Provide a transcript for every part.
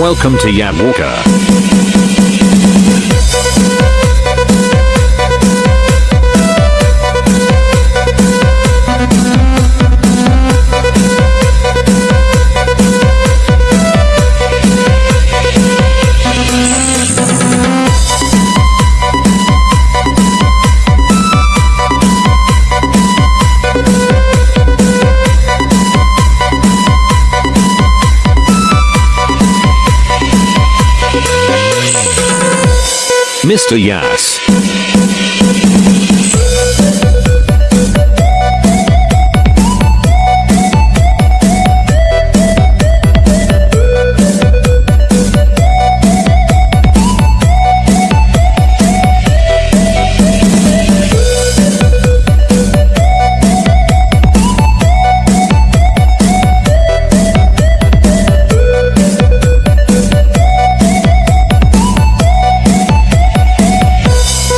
Welcome to Yam Walker. Mr. Yas.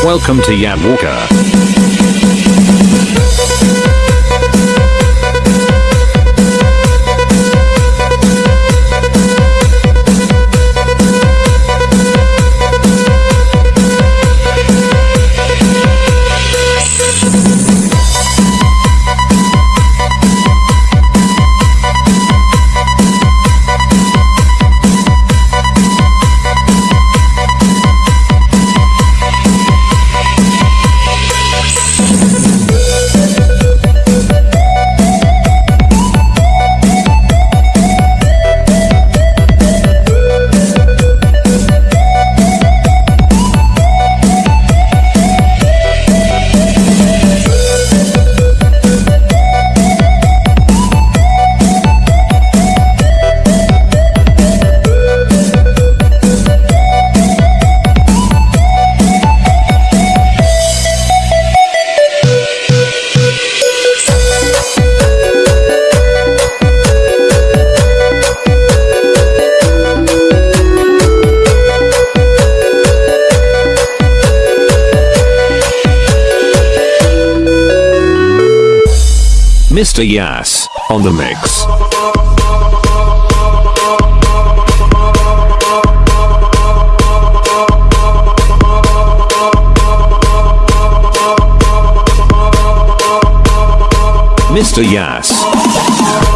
Welcome to Yam Walker. Mr. Yas on the mix. Mr. Yas.